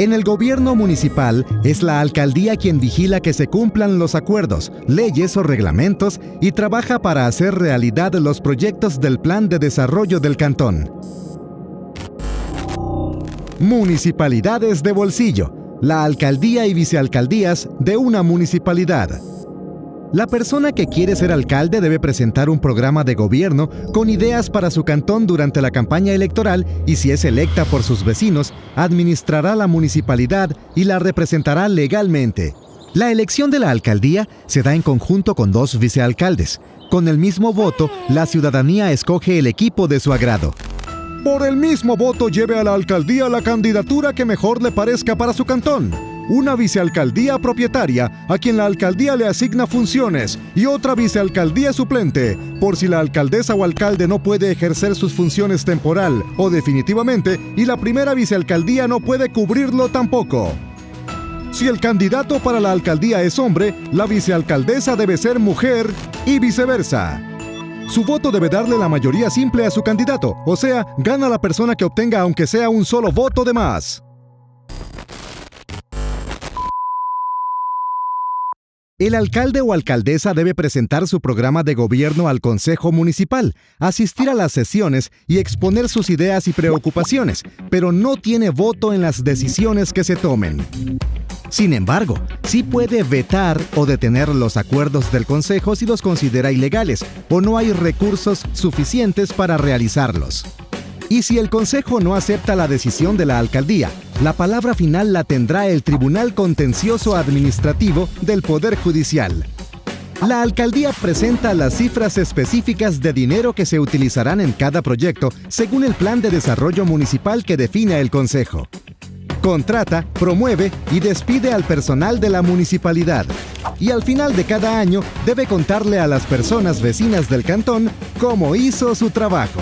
En el gobierno municipal es la alcaldía quien vigila que se cumplan los acuerdos, leyes o reglamentos y trabaja para hacer realidad los proyectos del plan de desarrollo del cantón. Municipalidades de bolsillo, la alcaldía y vicealcaldías de una municipalidad. La persona que quiere ser alcalde debe presentar un programa de gobierno con ideas para su cantón durante la campaña electoral y si es electa por sus vecinos, administrará la municipalidad y la representará legalmente. La elección de la alcaldía se da en conjunto con dos vicealcaldes. Con el mismo voto, la ciudadanía escoge el equipo de su agrado. Por el mismo voto lleve a la alcaldía la candidatura que mejor le parezca para su cantón una vicealcaldía propietaria a quien la alcaldía le asigna funciones y otra vicealcaldía suplente, por si la alcaldesa o alcalde no puede ejercer sus funciones temporal o definitivamente y la primera vicealcaldía no puede cubrirlo tampoco. Si el candidato para la alcaldía es hombre, la vicealcaldesa debe ser mujer y viceversa. Su voto debe darle la mayoría simple a su candidato, o sea, gana la persona que obtenga aunque sea un solo voto de más. El alcalde o alcaldesa debe presentar su programa de gobierno al Consejo Municipal, asistir a las sesiones y exponer sus ideas y preocupaciones, pero no tiene voto en las decisiones que se tomen. Sin embargo, sí puede vetar o detener los acuerdos del Consejo si los considera ilegales o no hay recursos suficientes para realizarlos. Y si el Consejo no acepta la decisión de la alcaldía, la palabra final la tendrá el Tribunal Contencioso Administrativo del Poder Judicial. La alcaldía presenta las cifras específicas de dinero que se utilizarán en cada proyecto según el plan de desarrollo municipal que define el Consejo. Contrata, promueve y despide al personal de la municipalidad. Y al final de cada año debe contarle a las personas vecinas del cantón cómo hizo su trabajo.